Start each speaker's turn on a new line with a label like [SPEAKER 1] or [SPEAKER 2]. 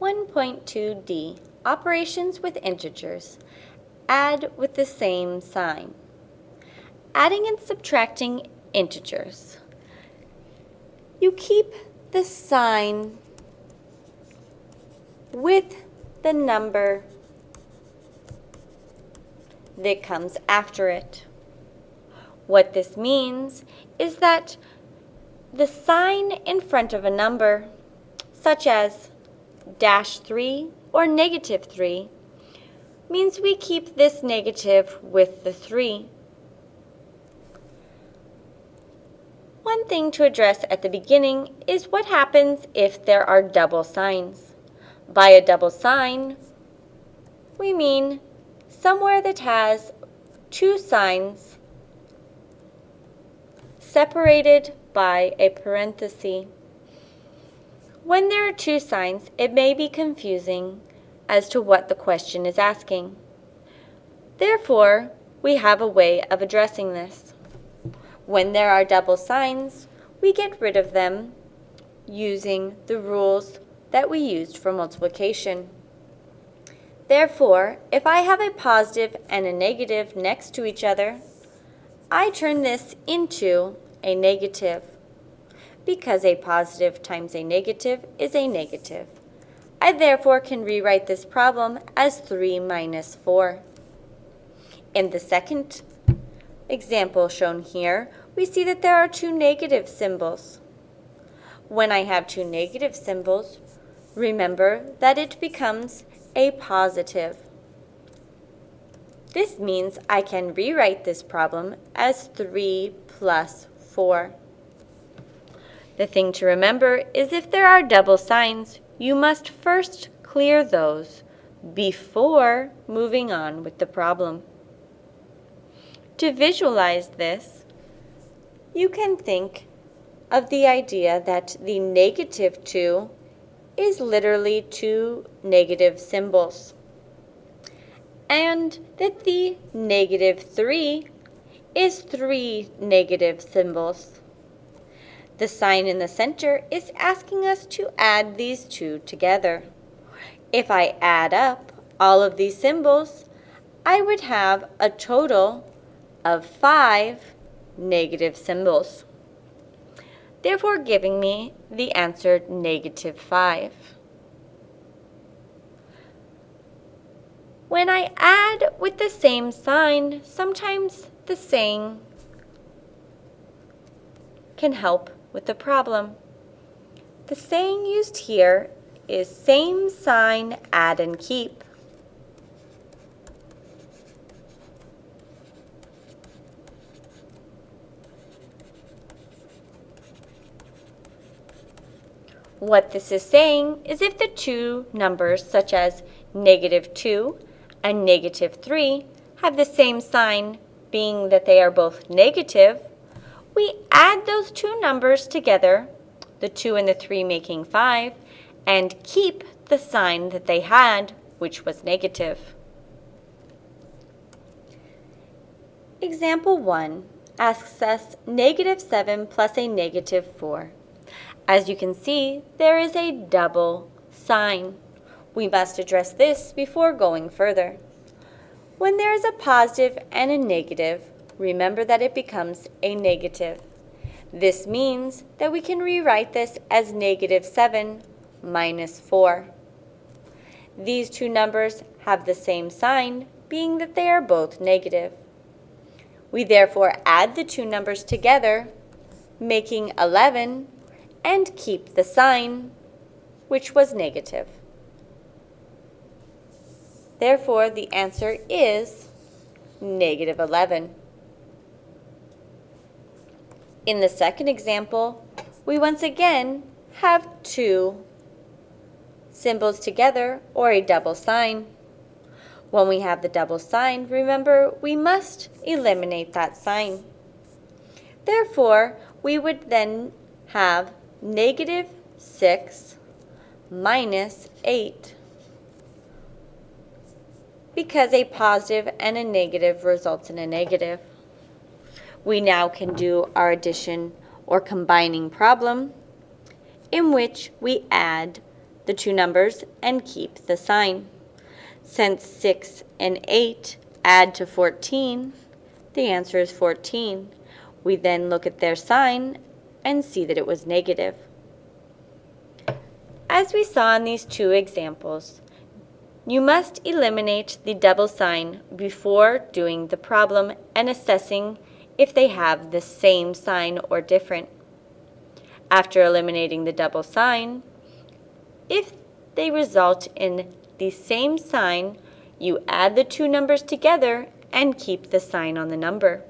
[SPEAKER 1] 1.2d, operations with integers. Add with the same sign. Adding and subtracting integers. You keep the sign with the number that comes after it. What this means is that the sign in front of a number, such as dash 3 or negative 3, means we keep this negative with the 3. One thing to address at the beginning is what happens if there are double signs. By a double sign, we mean somewhere that has two signs separated by a parenthesis. When there are two signs, it may be confusing as to what the question is asking. Therefore, we have a way of addressing this. When there are double signs, we get rid of them using the rules that we used for multiplication. Therefore, if I have a positive and a negative next to each other, I turn this into a negative, because a positive times a negative is a negative. I therefore can rewrite this problem as 3 minus 4. In the second example shown here, we see that there are two negative symbols. When I have two negative symbols, remember that it becomes a positive. This means I can rewrite this problem as 3 plus 4. The thing to remember is if there are double signs, you must first clear those before moving on with the problem. To visualize this, you can think of the idea that the negative 2 is literally two negative symbols, and that the negative 3 is three negative symbols. The sign in the center is asking us to add these two together. If I add up all of these symbols, I would have a total of five negative symbols, therefore giving me the answer negative 5. When I add with the same sign, sometimes the saying can help with the problem. The saying used here is same sign, add and keep. What this is saying is if the two numbers, such as negative 2 and negative 3, have the same sign, being that they are both negative, we add those two numbers together, the 2 and the 3 making 5, and keep the sign that they had, which was negative. Example 1 asks us negative 7 plus a negative 4. As you can see, there is a double sign. We must address this before going further. When there is a positive and a negative, remember that it becomes a negative. This means that we can rewrite this as negative 7 minus 4. These two numbers have the same sign, being that they are both negative. We therefore add the two numbers together, making 11, and keep the sign, which was negative. Therefore, the answer is negative 11. In the second example, we once again have two symbols together or a double sign. When we have the double sign, remember we must eliminate that sign. Therefore, we would then have negative 6 minus 8 because a positive and a negative results in a negative. We now can do our addition or combining problem in which we add the two numbers and keep the sign. Since 6 and 8 add to 14, the answer is 14. We then look at their sign and see that it was negative. As we saw in these two examples, you must eliminate the double sign before doing the problem and assessing if they have the same sign or different. After eliminating the double sign, if they result in the same sign, you add the two numbers together and keep the sign on the number.